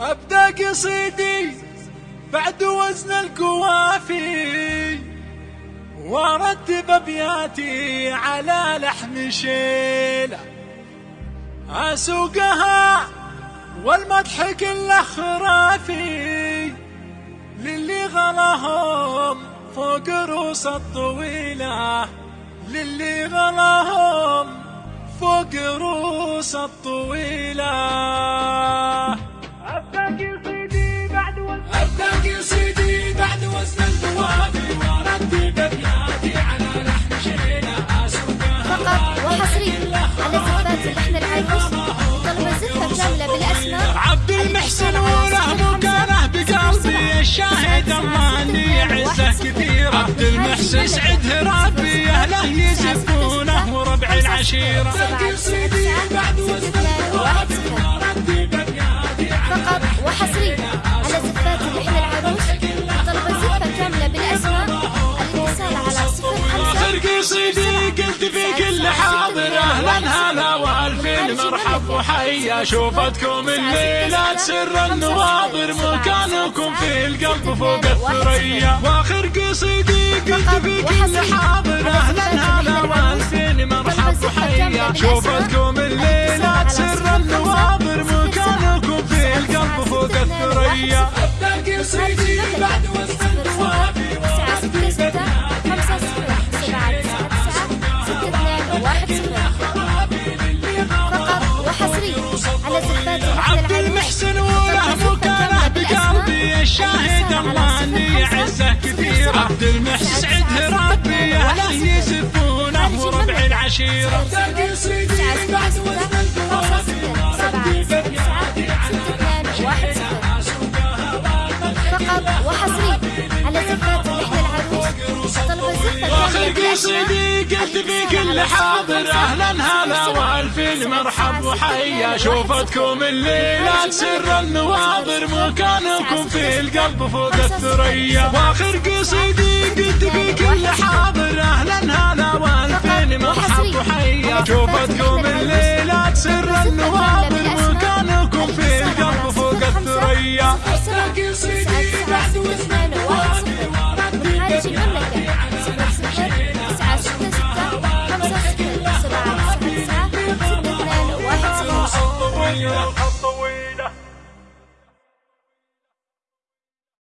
أبدأ قصيدي بعد وزن القوافي وأرتب أبياتي على لحن شيلة. أسوقها والمدح كله خرافي للي غلاهم فوق روس الطويلة. للي غلاهم فوق روس الطويلة. طلب الزفة كاملة بالأسماء. عبد المحسن وله مكانه بقلبي. الشاهد الله أني عزه كثير. عبد المحسن سعد ربي أهله يزفونه وربع العشيرة. فقط وحصريا. في كل حاضر أهلا هلا والفين مرحب وحيا شوفتكم الليلة سر النواظر مكانكم في القلب فوق الثريا. وآخر قصيدي قلت في كل حاضر أهلا هلا. عبد المحسن وله مكانه بقلبي الشاهد الله اني عزه كثير عبد المحسن سعد ربي اهله يزفونه وربع العشيرة. صفر سبعة تسعة تسعة ستة اثنان واحد صفر فقط وحصريا على زفات اللحن العروس. طلب بالأسماء قصيدي قلت في كل حاضر أهلا هلا والفين مرحب وحيا شوفتكم الليلة سر النواظر مكانكم في القلب فوق الثريا. وآخر قصيدي قلت في كل حاضر